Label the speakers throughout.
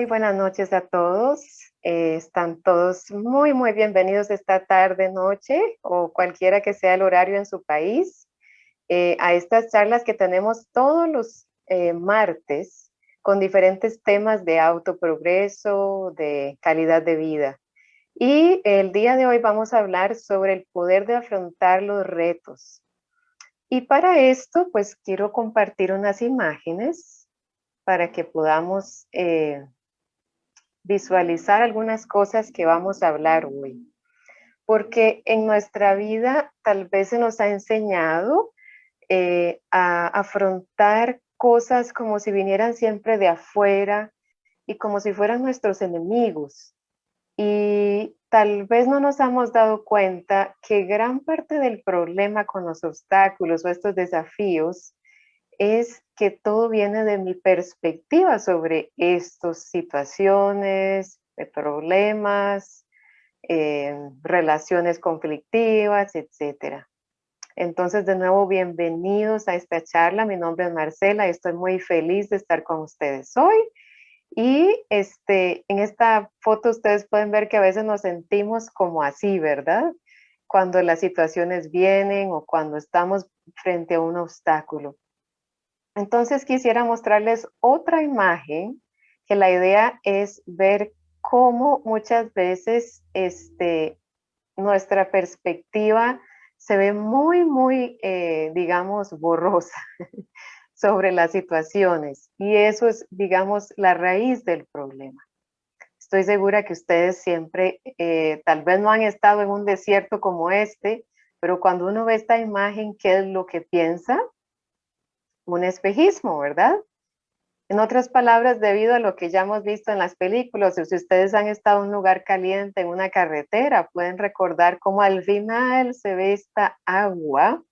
Speaker 1: Muy buenas noches a todos. Eh, están todos muy, muy bienvenidos esta tarde, noche o cualquiera que sea el horario en su país eh, a estas charlas que tenemos todos los eh, martes con diferentes temas de autoprogreso, de calidad de vida. Y el día de hoy vamos a hablar sobre el poder de afrontar los retos. Y para esto, pues quiero compartir unas imágenes para que podamos visualizar algunas cosas que vamos a hablar hoy. Porque en nuestra vida tal vez se nos ha enseñado eh, a afrontar cosas como si vinieran siempre de afuera y como si fueran nuestros enemigos. Y tal vez no nos hemos dado cuenta que gran parte del problema con los obstáculos o estos desafíos es que todo viene de mi perspectiva sobre estas situaciones, problemas, eh, relaciones conflictivas, etcétera. Entonces, de nuevo, bienvenidos a esta charla. Mi nombre es Marcela y estoy muy feliz de estar con ustedes hoy. Y este, en esta foto ustedes pueden ver que a veces nos sentimos como así, ¿verdad? Cuando las situaciones vienen o cuando estamos frente a un obstáculo. Entonces quisiera mostrarles otra imagen que la idea es ver cómo muchas veces este, nuestra perspectiva se ve muy, muy, eh, digamos, borrosa sobre las situaciones. Y eso es, digamos, la raíz del problema. Estoy segura que ustedes siempre, eh, tal vez no han estado en un desierto como este, pero cuando uno ve esta imagen, ¿qué es lo que piensa? Un espejismo, ¿verdad? En otras palabras, debido a lo que ya hemos visto en las películas, si ustedes han estado en un lugar caliente, en una carretera, pueden recordar cómo al final se ve esta agua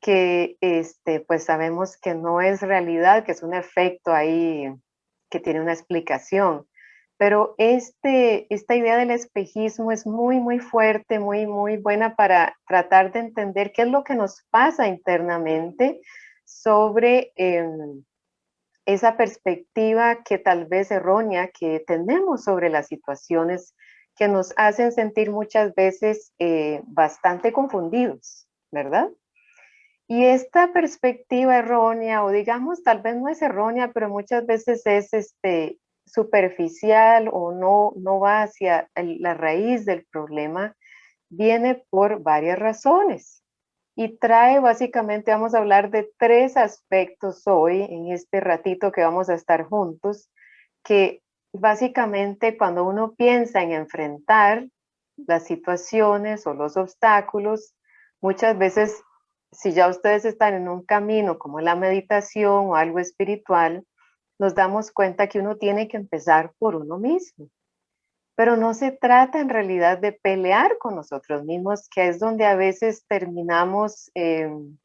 Speaker 1: que este, pues sabemos que no es realidad, que es un efecto ahí que tiene una explicación. Pero este, esta idea del espejismo es muy, muy fuerte, muy, muy buena para tratar de entender qué es lo que nos pasa internamente sobre em, esa perspectiva que tal vez errónea que tenemos sobre las situaciones que nos hacen sentir muchas veces eh, bastante confundidos, ¿verdad? Y esta perspectiva errónea, o digamos, tal vez no es errónea, pero muchas veces es este, superficial o no, no va hacia la raíz del problema, viene por varias razones. Y trae básicamente, vamos a hablar de tres aspectos hoy, en este ratito que vamos a estar juntos, que básicamente cuando uno piensa en enfrentar las situaciones o los obstáculos, muchas veces si ya ustedes están en un camino como la meditación o algo espiritual, nos damos cuenta que uno tiene que empezar por uno mismo. Pero no se trata en realidad de pelear con nosotros mismos, que es donde a veces terminamos em,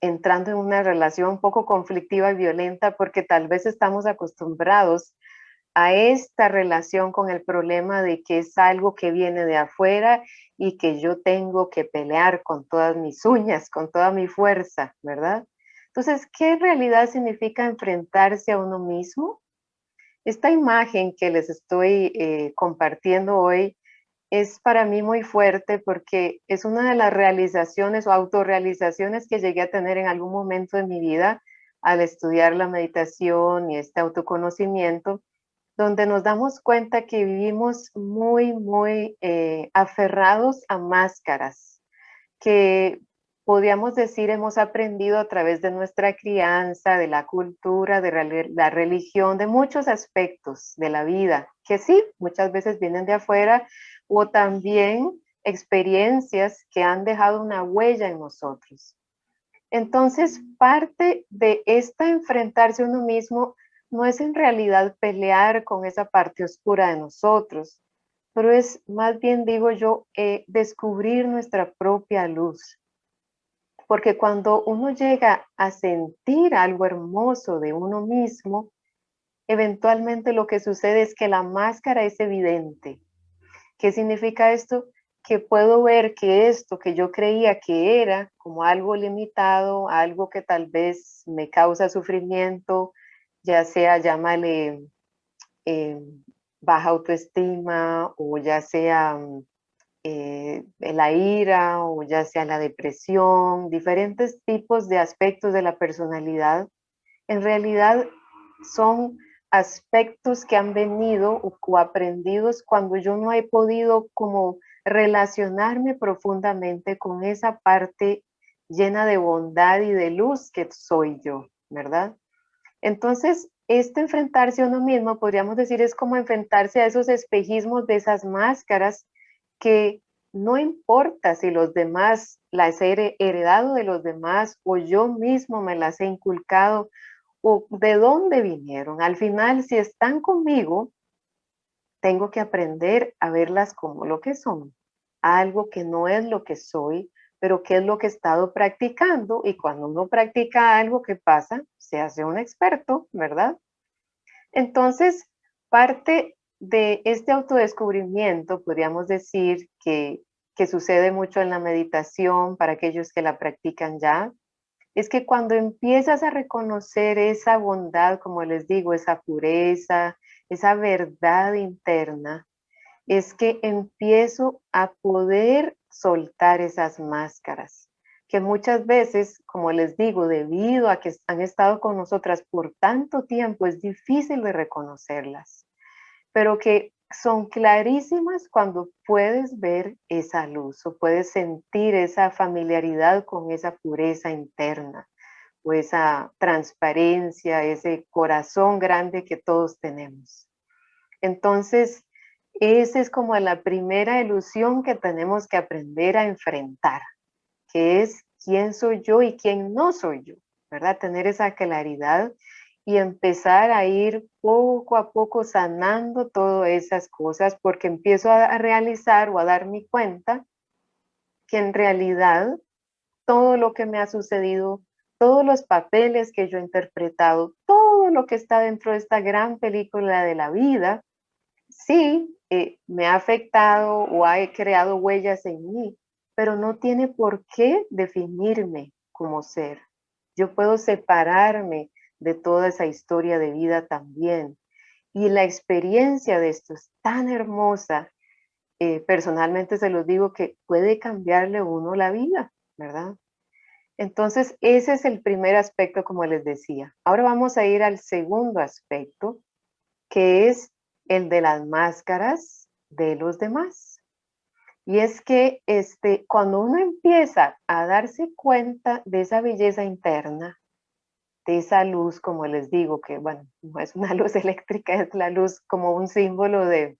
Speaker 1: entrando en una relación un poco conflictiva y violenta porque tal vez estamos acostumbrados a esta relación con el problema de que es algo que viene de afuera y que yo tengo que pelear con todas mis uñas, con toda mi fuerza, ¿verdad? Entonces, ¿qué en realidad significa enfrentarse a uno mismo? Esta imagen que les estoy eh, compartiendo hoy es para mí muy fuerte porque es una de las realizaciones o autorrealizaciones que llegué a tener en algún momento de mi vida al estudiar la meditación y este autoconocimiento donde nos damos cuenta que vivimos muy, muy eh, aferrados a máscaras, que podríamos decir hemos aprendido a través de nuestra crianza, de la cultura, de la religión, de muchos aspectos de la vida, que sí, muchas veces vienen de afuera, o también experiencias que han dejado una huella en nosotros. Entonces, parte de esta enfrentarse a uno mismo no es en realidad pelear con esa parte oscura de nosotros, pero es más bien, digo yo, eh, descubrir nuestra propia luz. Porque cuando uno llega a sentir algo hermoso de uno mismo, eventualmente lo que sucede es que la máscara es evidente. ¿Qué significa esto? Que puedo ver que esto que yo creía que era como algo limitado, algo que tal vez me causa sufrimiento, ya sea llámale eh, baja autoestima o ya sea eh, la ira o ya sea la depresión, diferentes tipos de aspectos de la personalidad, en realidad son aspectos que han venido o, aprendidos cuando yo no he podido como relacionarme profundamente con esa parte llena de bondad y de luz que soy yo, ¿verdad? Entonces, este enfrentarse a uno mismo, podríamos decir, es como enfrentarse a esos espejismos de esas máscaras que no importa si los demás las he heredado de los demás o yo mismo me las he inculcado o de dónde vinieron. Al final, si están conmigo, tengo que aprender a verlas como lo que son, algo que no es lo que soy, pero que es lo que he estado practicando y cuando uno practica algo que pasa, se hace un experto, ¿verdad? Entonces, parte de este autodescubrimiento, podríamos decir que, que sucede mucho en la meditación para aquellos que la practican ya, es que cuando empiezas a reconocer esa bondad, como les digo, esa pureza, esa verdad interna, es que empiezo a poder soltar esas máscaras, que muchas veces, como les digo, debido a que han estado con nosotras por tanto tiempo, es difícil de reconocerlas, pero que son clarísimas cuando puedes ver esa luz o puedes sentir esa familiaridad con esa pureza interna o esa transparencia, ese corazón grande que todos tenemos. Entonces, esa es como la primera ilusión que tenemos que aprender a enfrentar, que es quién soy yo y quién no soy yo, ¿verdad? Tener esa claridad y empezar a ir poco a poco sanando todas esas cosas porque empiezo a realizar o a dar mi cuenta que en realidad todo lo que me ha sucedido, todos los papeles que yo he interpretado, todo lo que está dentro de esta gran película de la vida, sí, eh, me ha afectado o ha creado huellas en mí, pero no tiene por qué definirme como ser. Yo puedo separarme de toda esa historia de vida también. Y la experiencia de esto es tan hermosa. Eh, personalmente se los digo que puede cambiarle uno la vida, ¿verdad? Entonces, ese es el primer aspecto, como les decía. Ahora vamos a ir al segundo aspecto, que es el de las máscaras de los demás. Y es que este, cuando uno empieza a darse cuenta de esa belleza interna, de esa luz, como les digo, que bueno, no es una luz eléctrica, es la luz como un símbolo de,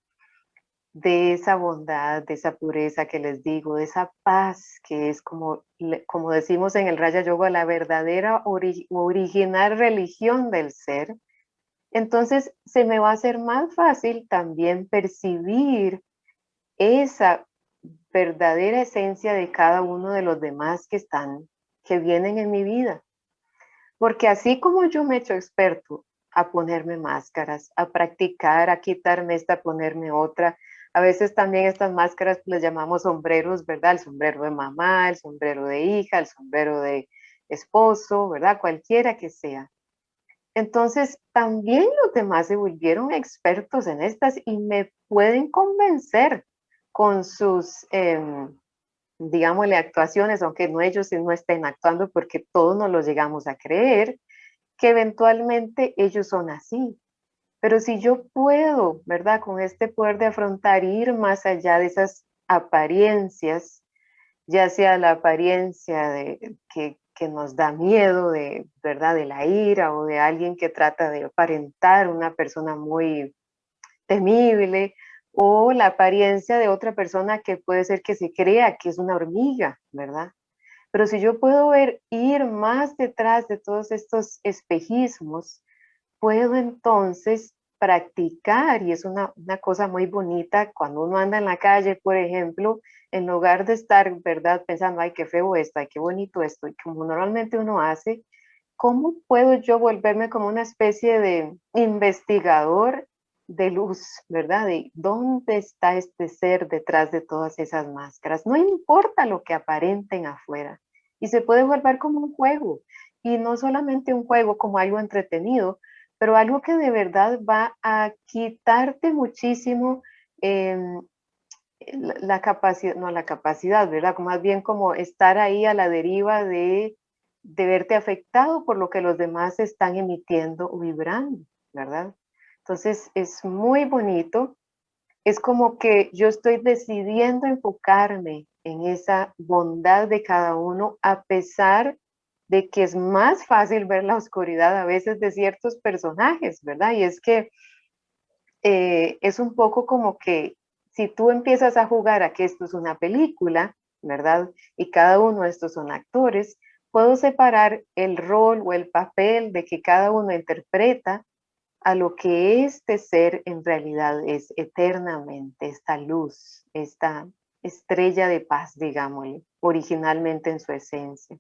Speaker 1: de esa bondad, de esa pureza que les digo, de esa paz que es como, como decimos en el Raya Yoga, la verdadera original religión del ser. Entonces se me va a hacer más fácil también percibir esa verdadera esencia de cada uno de los demás que están, que vienen en mi vida. Porque así como yo me he hecho experto a ponerme máscaras, a practicar, a quitarme esta, a ponerme otra, a veces también estas máscaras les llamamos sombreros, ¿verdad? El sombrero de mamá, el sombrero de hija, el sombrero de esposo, ¿verdad? Cualquiera que sea. Entonces, también los demás se volvieron expertos en estas y me pueden convencer con sus em, digámosle, actuaciones, aunque no ellos no estén actuando porque todos nos lo llegamos a creer, que eventualmente ellos son así. Pero si yo puedo, ¿verdad? Con este poder de afrontar, ir más allá de esas apariencias, ya sea la apariencia de, que, que nos da miedo, de, ¿verdad? De la ira o de alguien que trata de aparentar una persona muy temible, o la apariencia de otra persona que puede ser que se crea que es una hormiga, ¿verdad? Pero si yo puedo ver, ir más detrás de todos estos espejismos, puedo entonces practicar, y es una, una, cosa muy bonita cuando uno anda en la calle, por ejemplo, en lugar de estar, ¿verdad?, pensando, ay, qué feo esto, ay, qué bonito esto, como normalmente uno hace, ¿cómo puedo yo volverme como una especie de investigador de luz, ¿verdad? De dónde está este ser detrás de todas esas máscaras. No importa lo que aparenten afuera. Y se puede volver como un juego. Y no solamente un juego como algo entretenido, pero algo que de verdad va a quitarte muchísimo em, la, capacidad, no la capacidad, ¿verdad? Más bien como estar ahí a la deriva de, de verte afectado por lo que los demás están emitiendo o vibrando, ¿verdad? Entonces es muy bonito. Es como que yo estoy decidiendo enfocarme en esa bondad de cada uno a pesar de que es más fácil ver la oscuridad a veces de ciertos personajes, ¿verdad? Y es que eh, es un poco como que si tú empiezas a jugar a que esto es una película, ¿verdad? Y cada uno de estos son actores, puedo separar el rol o el papel de que cada uno interpreta a lo que este ser en realidad es eternamente, esta luz, esta estrella de paz, digámosle, originalmente en su esencia.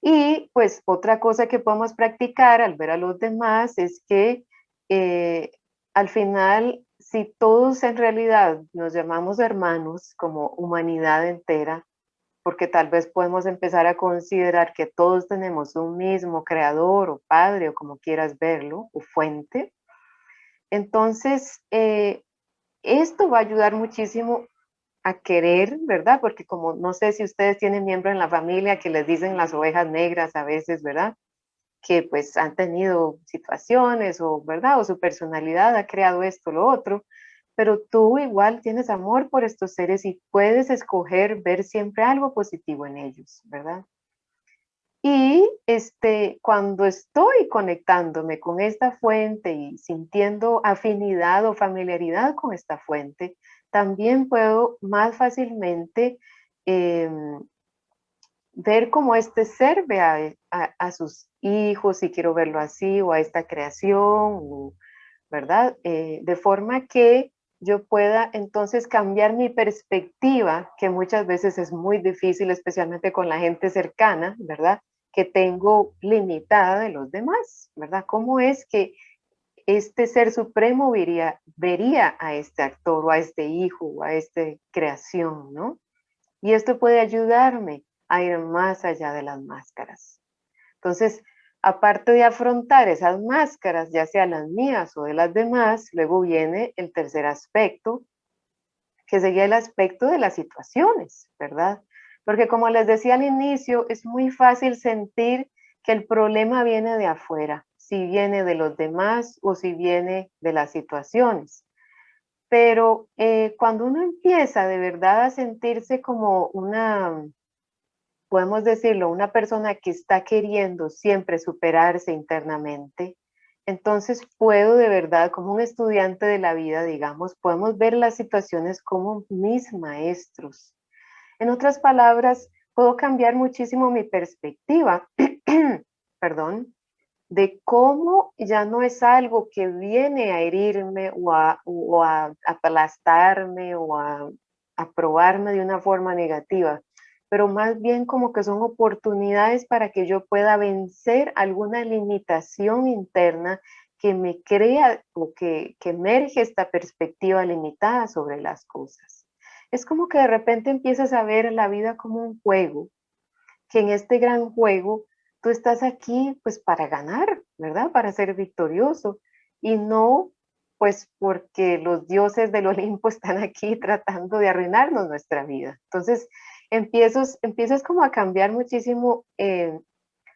Speaker 1: Y pues otra cosa que podemos practicar al ver a los demás es que eh, al final, si todos en realidad nos llamamos hermanos como humanidad entera, porque tal vez podemos empezar a considerar que todos tenemos un mismo creador o padre o como quieras verlo, o fuente, entonces eh, esto va a ayudar muchísimo a querer, ¿verdad? Porque como no sé si ustedes tienen miembros en la familia que les dicen las ovejas negras a veces, ¿verdad? Que pues han tenido situaciones o, ¿verdad? O su personalidad ha creado esto, lo otro, pero tú igual tienes amor por estos seres y puedes escoger ver siempre algo positivo en ellos, ¿verdad? Y este, cuando estoy conectándome con esta fuente y sintiendo afinidad o familiaridad con esta fuente, también puedo más fácilmente em, ver cómo este ser ve a, sus hijos, si quiero verlo así, o a esta creación, ¿verdad? Eh, de forma que yo pueda entonces cambiar mi perspectiva, que muchas veces es muy difícil, especialmente con la gente cercana, ¿verdad? Que tengo limitada de los demás, ¿verdad? ¿Cómo es que este ser supremo vería, vería a este actor o a este hijo o a esta creación, ¿no? Y esto puede ayudarme a ir más allá de las máscaras. Entonces, aparte de afrontar esas máscaras, ya sea las mías o de las demás, luego viene el tercer aspecto, que sería el aspecto de las situaciones, ¿verdad? Porque como les decía al inicio, es muy fácil sentir que el problema viene de afuera, si viene de los demás o si viene de las situaciones. Pero eh, cuando uno empieza de verdad a sentirse como una, podemos decirlo, una persona que está queriendo siempre superarse internamente, entonces puedo de verdad, como un estudiante de la vida, digamos, podemos ver las situaciones como mis maestros. En otras palabras, puedo cambiar muchísimo mi perspectiva, perdón, de cómo ya no es algo que viene a herirme o a, aplastarme o a, probarme de una forma negativa, pero más bien como que son oportunidades para que yo pueda vencer alguna limitación interna que me crea o que, emerge esta perspectiva limitada sobre las cosas. Es como que de repente empiezas a ver la vida como un juego, que en este gran juego tú estás aquí pues para ganar, ¿verdad? Para ser victorioso y no pues porque los dioses del Olimpo están aquí tratando de arruinarnos nuestra vida. Entonces empiezas, empiezas como a cambiar muchísimo eh,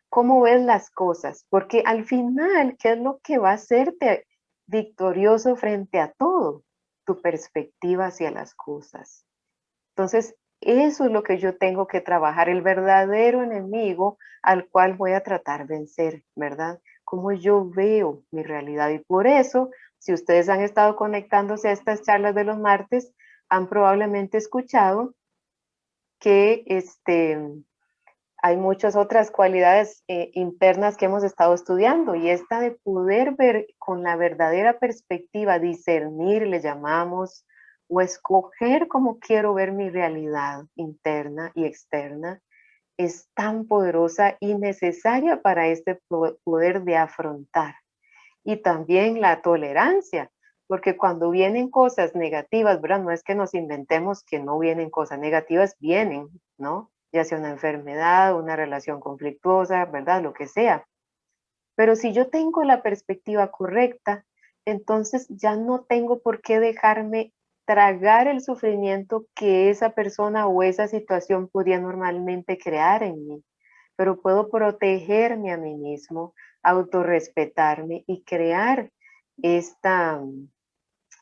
Speaker 1: cómo ves las cosas, porque al final, ¿qué es lo que va a hacerte victorioso frente a todo? Tu perspectiva hacia las cosas. Entonces, eso es lo que yo tengo que trabajar, el verdadero enemigo al cual voy a tratar vencer, ¿verdad? Cómo yo veo mi realidad. Y por eso, si ustedes han estado conectándose a estas charlas de los martes, han probablemente escuchado que este, hay muchas otras cualidades eh, internas que hemos estado estudiando y esta de poder ver con la verdadera perspectiva, discernir, le llamamos, o escoger cómo quiero ver mi realidad interna y externa es tan poderosa y necesaria para este poder de afrontar. Y también la tolerancia, porque cuando vienen cosas negativas, ¿verdad? No es que nos inventemos que no vienen cosas negativas, vienen, ¿no? Ya sea una enfermedad, una relación conflictuosa, ¿verdad? Lo que sea. Pero si yo tengo la perspectiva correcta, entonces ya no tengo por qué dejarme tragar el sufrimiento que esa persona o esa situación podía normalmente crear en mí, pero puedo protegerme a mí mismo, autorrespetarme y crear esta,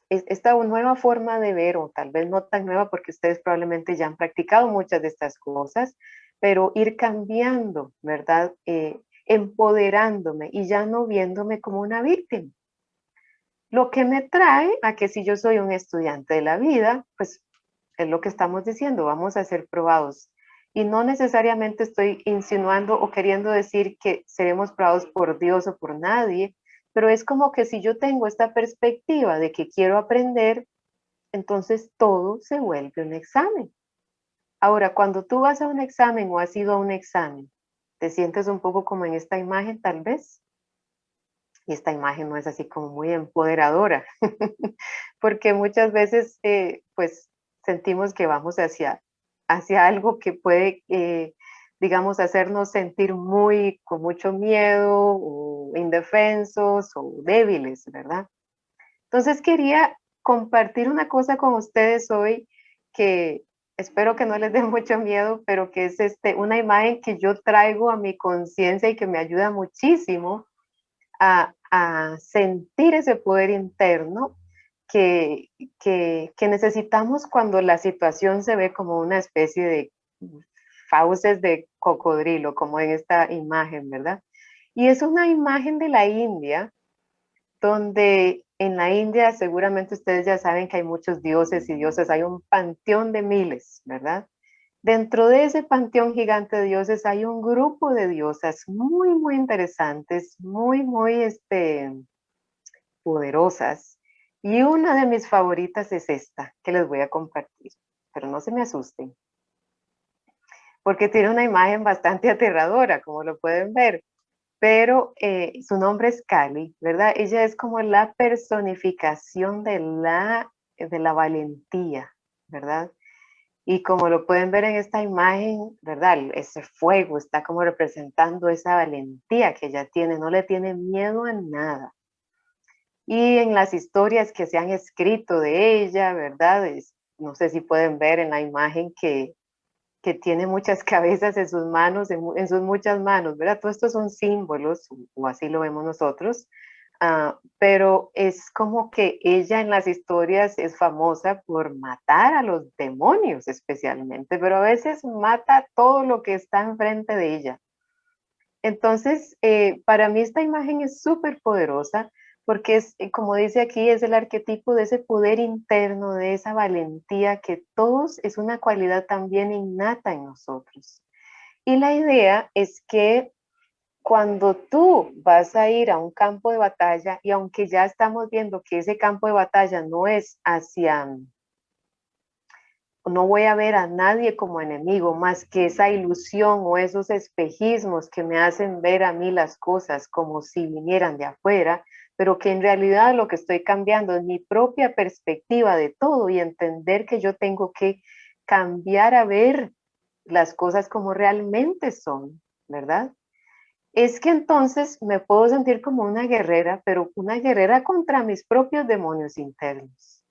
Speaker 1: esta nueva forma de ver, o tal vez no tan nueva porque ustedes probablemente ya han practicado muchas de estas cosas, pero ir cambiando, ¿verdad? Eh, empoderándome y ya no viéndome como una víctima. Lo que me trae a que si yo soy un estudiante de la vida, pues es lo que estamos diciendo, vamos a ser probados. Y no necesariamente estoy insinuando o queriendo decir que seremos probados por Dios o por nadie, pero es como que si yo tengo esta perspectiva de que quiero aprender, entonces todo se vuelve un examen. Ahora, cuando tú vas a un examen o has ido a un examen, te sientes un poco como en esta imagen tal vez, y esta imagen no es así como muy empoderadora, porque muchas veces eh, pues sentimos que vamos hacia, hacia algo que puede, eh, digamos, hacernos sentir muy, con mucho miedo o indefensos o débiles, ¿verdad? Entonces quería compartir una cosa con ustedes hoy que espero que no les dé mucho miedo, pero que es este, una imagen que yo traigo a mi conciencia y que me ayuda muchísimo a, a sentir ese poder interno que, que, que, necesitamos cuando la situación se ve como una especie de fauces de cocodrilo, como en esta imagen, ¿verdad? Y es una imagen de la India, donde en la India seguramente ustedes ya saben que hay muchos dioses y dioses, hay un panteón de miles, ¿verdad? Dentro de ese panteón gigante de dioses hay un grupo de diosas muy, muy interesantes, muy, muy este, poderosas. Y una de mis favoritas es esta, que les voy a compartir, pero no se me asusten, porque tiene una imagen bastante aterradora, como lo pueden ver, pero eh, su nombre es Kali, ¿verdad? Ella es como la personificación de la, de la valentía, ¿verdad? Y como lo pueden ver en esta imagen, ¿verdad? Ese fuego está como representando esa valentía que ella tiene, no le tiene miedo a nada. Y en las historias que se han escrito de ella, ¿verdad? no sé si pueden ver en la imagen que, que tiene muchas cabezas en sus manos, en, sus muchas manos, ¿verdad? Todo esto son símbolos, o así lo vemos nosotros, Ah, pero es como que ella en las historias es famosa por matar a los demonios especialmente, pero a veces mata todo lo que está enfrente de ella. Entonces, eh, para mí esta imagen es súper poderosa porque es, eh, como dice aquí, es el arquetipo de ese poder interno, de esa valentía que todos es una cualidad también innata en nosotros. Y la idea es que cuando tú vas a ir a un campo de batalla y aunque ya estamos viendo que ese campo de batalla no es hacia, no voy a ver a nadie como enemigo más que esa ilusión o esos espejismos que me hacen ver a mí las cosas como si vinieran de afuera, pero que en realidad lo que estoy cambiando es mi propia perspectiva de todo y entender que yo tengo que cambiar a ver las cosas como realmente son, ¿verdad? es que entonces me puedo sentir como una guerrera, pero una guerrera contra mis propios demonios internos,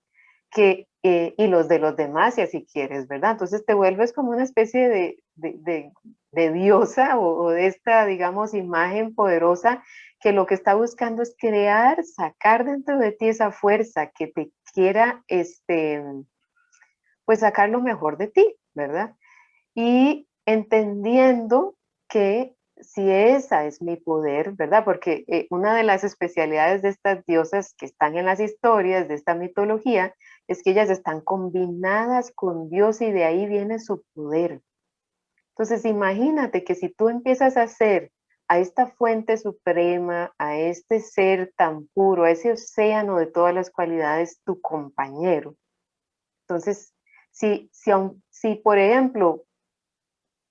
Speaker 1: que, eh, y los de los demás, si así quieres, ¿verdad? Entonces te vuelves como una especie de, de, de, diosa o, o, de esta, digamos, imagen poderosa que lo que está buscando es crear, sacar dentro de ti esa fuerza que te quiera, este, pues sacar lo mejor de ti, ¿verdad? Y entendiendo que si esa es mi poder, ¿verdad? Porque eh, una de las especialidades de estas diosas que están en las historias de esta mitología es que ellas están combinadas con Dios y de ahí viene su poder. Entonces imagínate que si tú empiezas a hacer a esta fuente suprema, a este ser tan puro, a ese océano de todas las cualidades, tu compañero. Entonces, si, si, si por ejemplo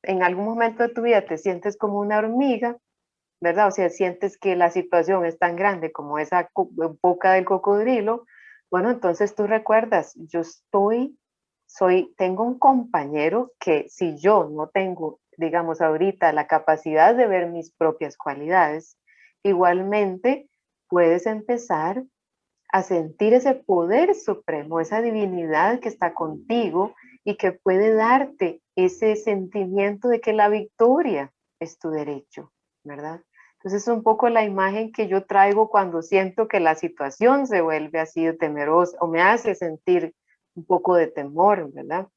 Speaker 1: en algún momento de tu vida te sientes como una hormiga, ¿verdad? O sea, sientes que la situación es tan grande como esa boca del cocodrilo, bueno, entonces tú recuerdas, yo estoy, soy, tengo un compañero que si yo no tengo, digamos, ahorita la capacidad de ver mis propias cualidades, igualmente puedes empezar a sentir ese poder supremo, esa divinidad que está contigo y que puede darte ese sentimiento de que la victoria es tu derecho, ¿verdad? Entonces es un poco la imagen que yo traigo cuando siento que la situación se vuelve así temerosa o me hace sentir un poco de temor, ¿verdad?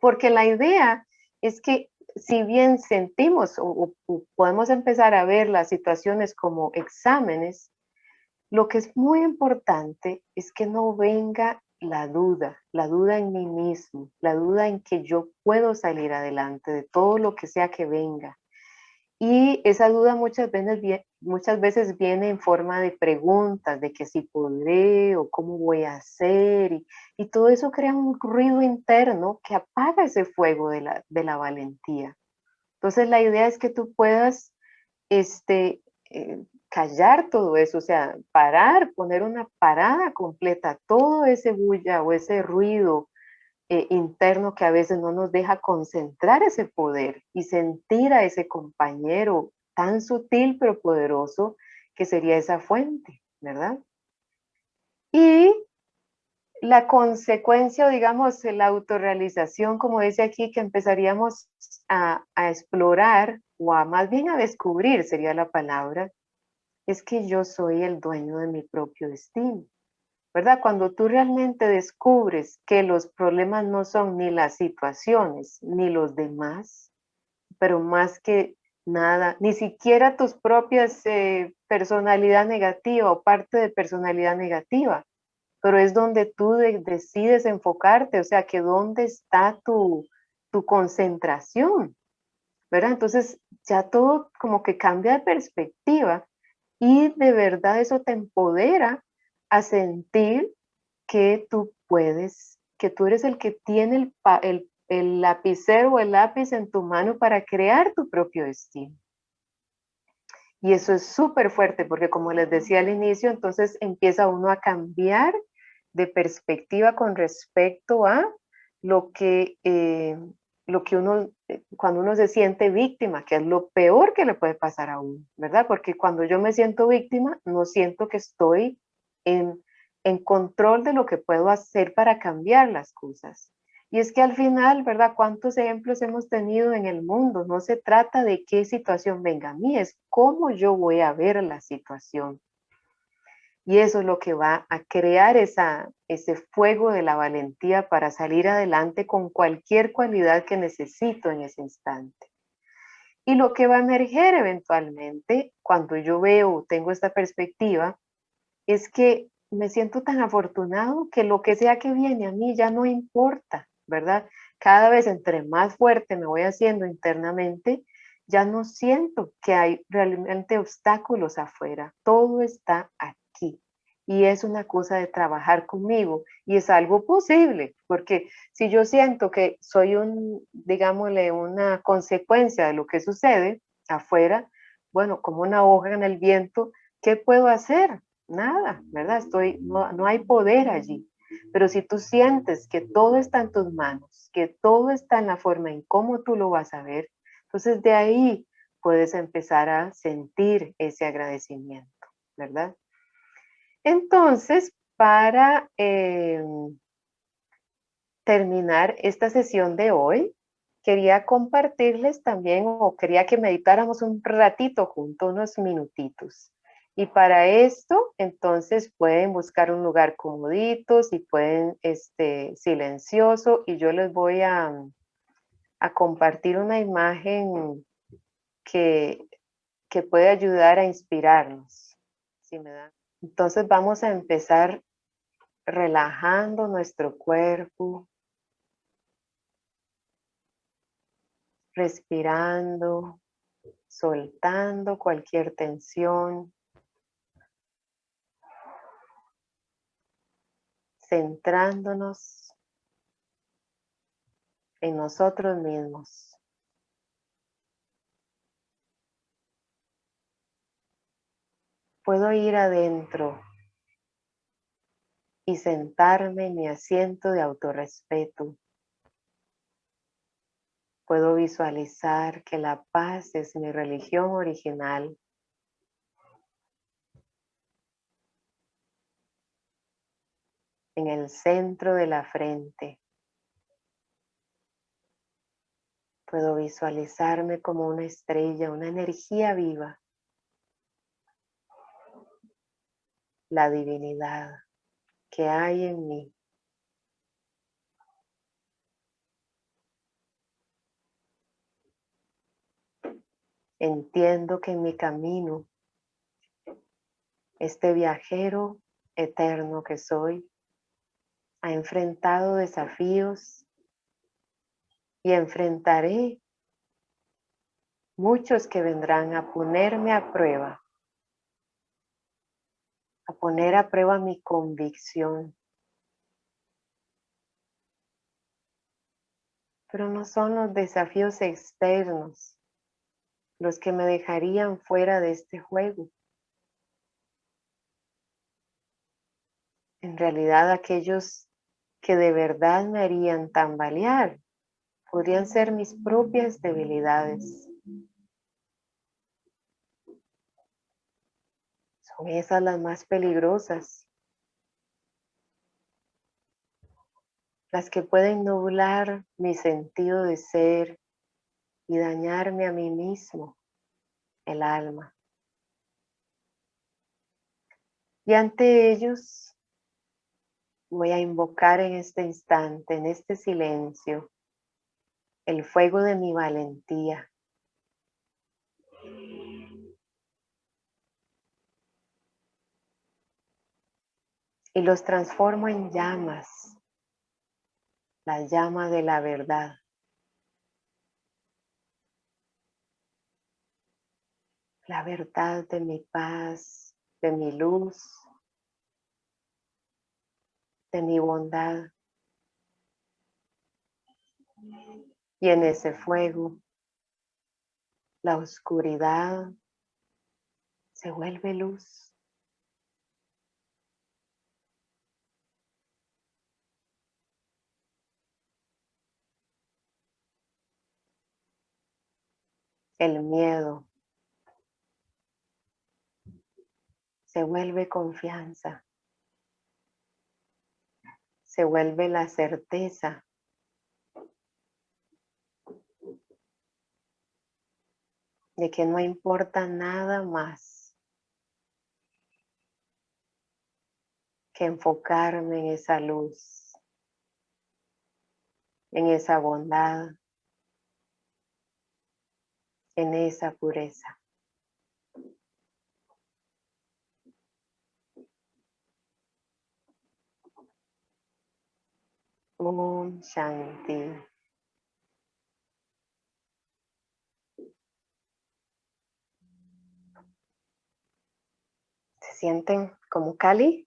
Speaker 1: Porque la idea es que si bien sentimos o, podemos empezar a ver las situaciones como exámenes, lo que es muy importante es que no venga la duda, la duda en mí mismo, la duda en que yo puedo salir adelante de todo lo que sea que venga. Y esa duda muchas veces, muchas veces viene en forma de preguntas, de que si podré o cómo voy a hacer, y, todo eso crea un ruido interno que apaga ese fuego de la, de la valentía. Entonces la idea es que tú puedas este, eh, callar todo eso, o sea, parar, poner una parada completa, todo ese bulla o ese ruido eh, interno que a veces no nos deja concentrar ese poder y sentir a ese compañero tan sutil pero poderoso que sería esa fuente, ¿verdad? Y la consecuencia, digamos, la autorrealización, como dice aquí, que empezaríamos a, explorar o a más bien a descubrir, sería la palabra, es que yo soy el dueño de mi propio destino. ¿verdad? Cuando tú realmente descubres que los problemas no son ni las situaciones, ni los demás, pero más que nada, ni siquiera tus propias eh, personalidad negativa o parte de personalidad negativa, pero es donde tú decides enfocarte, o sea, que dónde está tu, tu concentración, ¿verdad? Entonces ya todo como que cambia de perspectiva y de verdad eso te empodera a sentir que tú puedes, que tú eres el que tiene el, el, lapicero o el lápiz en tu mano para crear tu propio destino. Y eso es súper fuerte porque como les decía al inicio, entonces empieza uno a cambiar de perspectiva con respecto a lo que, eh, lo que uno, eh, cuando uno se siente víctima, que es lo peor que le puede pasar a uno, ¿verdad? Porque cuando yo me siento víctima, no siento que estoy en, control de lo que puedo hacer para cambiar las cosas. Y es que al final, ¿verdad? ¿Cuántos ejemplos hemos tenido en el mundo? No se trata de qué situación venga a mí, es cómo yo voy a ver la situación. Y eso es lo que va a crear esa, ese fuego de la valentía para salir adelante con cualquier cualidad que necesito en ese instante. Y lo que va a emerger eventualmente, cuando yo veo, tengo esta perspectiva, es que me siento tan afortunado que lo que sea que viene a mí ya no importa, ¿verdad? Cada vez entre más fuerte me voy haciendo internamente, ya no siento que hay realmente obstáculos afuera. Todo está aquí. Y es una cosa de trabajar conmigo y es algo posible, porque si yo siento que soy un, digámosle, una consecuencia de lo que sucede afuera, bueno, como una hoja en el viento, ¿qué puedo hacer? nada, ¿verdad? Estoy, no, hay poder allí. Pero si tú sientes que todo está en tus manos, que todo está en la forma en cómo tú lo vas a ver, entonces de ahí puedes empezar a sentir ese agradecimiento, ¿verdad? Entonces, para em, terminar esta sesión de hoy, quería compartirles también, o quería que meditáramos un ratito juntos, unos minutitos. Y para esto, entonces pueden buscar un lugar comodito, si pueden, este, silencioso, y yo les voy a, a compartir una imagen que, que puede ayudar a inspirarnos. Si me dan. Entonces vamos a empezar relajando nuestro cuerpo, respirando, soltando cualquier tensión. Centrándonos en nosotros mismos. Puedo ir adentro y sentarme en mi asiento de autorrespeto. Puedo visualizar que la paz es mi religión original en el centro de la frente. Puedo visualizarme como una estrella, una energía viva. La divinidad que hay en mí. Entiendo que en mi camino, este viajero eterno que soy, ha enfrentado desafíos y enfrentaré muchos que vendrán a ponerme a prueba, a poner a prueba mi convicción. Pero no son los desafíos externos los que me dejarían fuera de este juego. En realidad aquellos que de verdad me harían tambalear podrían ser mis propias debilidades. Son esas las más peligrosas. Las que pueden nublar mi sentido de ser y dañarme a mí mismo, el alma. Y ante ellos voy a invocar en este instante, en este silencio, el fuego de mi valentía. Y los transformo en llamas, la llama de la verdad. La verdad de mi paz, de mi luz, de mi bondad. Y en ese fuego, la oscuridad se vuelve luz. El miedo se vuelve confianza, se vuelve la certeza de que no importa nada más que enfocarme en esa luz, en esa bondad, en esa pureza. Shanti. sienten como Cali.